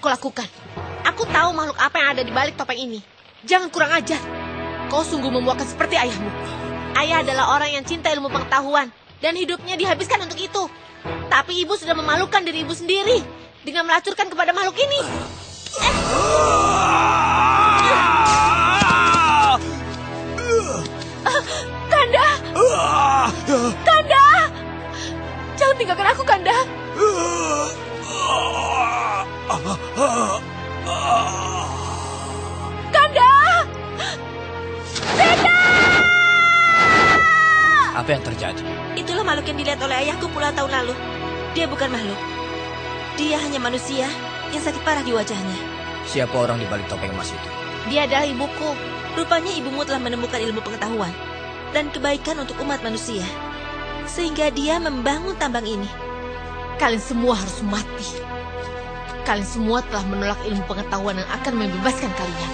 kau lakukan. Aku tahu makhluk apa yang ada di balik topeng ini. Jangan kurang ajar. Kau sungguh memuakan seperti ayahmu. Ayah adalah orang yang cinta ilmu pengetahuan dan hidupnya dihabiskan untuk itu. Tapi ibu sudah memalukan diri ibu sendiri dengan melacurkan kepada makhluk ini. Eh. Kanda! Kanda! Jangan tinggalkan aku. Kanda! Apa yang terjadi? Itulah makhluk yang dilihat oleh ayahku puluhan tahun lalu. Dia bukan makhluk. Dia hanya manusia yang sakit parah di wajahnya. Siapa orang di balik topeng emas itu? Dia adalah ibuku. Rupanya ibumu telah menemukan ilmu pengetahuan dan kebaikan untuk umat manusia. Sehingga dia membangun tambang ini. Kalian semua harus mati. Kalian semua telah menolak ilmu pengetahuan yang akan membebaskan kalian.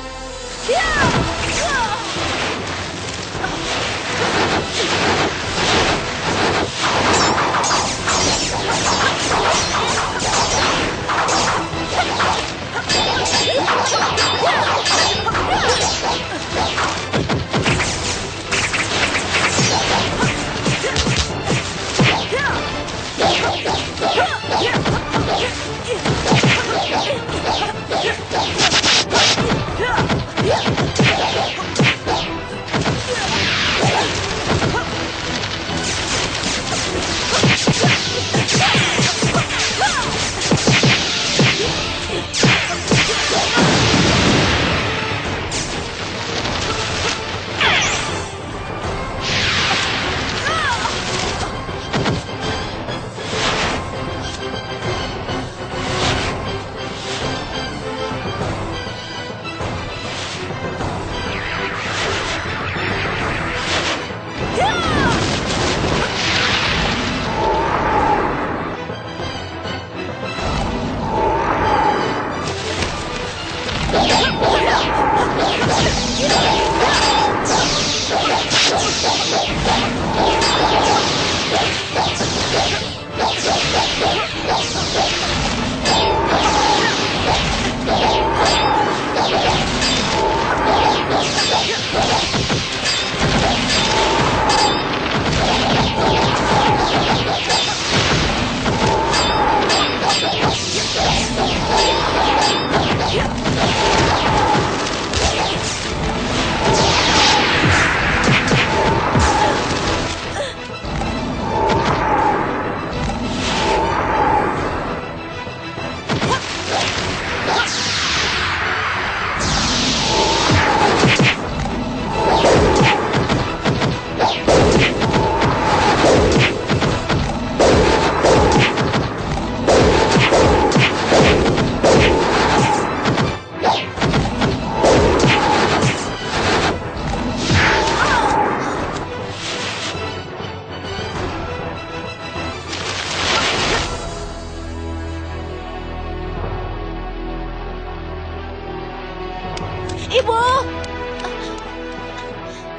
Ibu!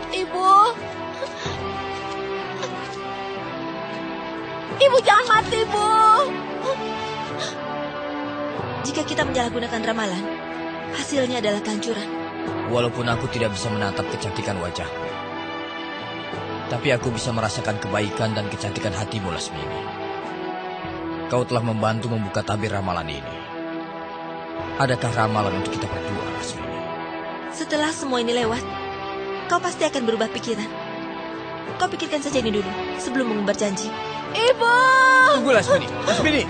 Ibu! Ibu jangan mati, Bu! Jika kita menyalahgunakan ramalan, hasilnya adalah kehancuran. Walaupun aku tidak bisa menatap kecantikan wajah, tapi aku bisa merasakan kebaikan dan kecantikan hatimu, Lasmini. Kau telah membantu membuka tabir ramalan ini. Adakah ramalan untuk kita berdua? Setelah semua ini lewat, kau pasti akan berubah pikiran. Kau pikirkan saja ini dulu sebelum mengumbar janji. Ibu! Tunggu, Lasmini. Lasmini!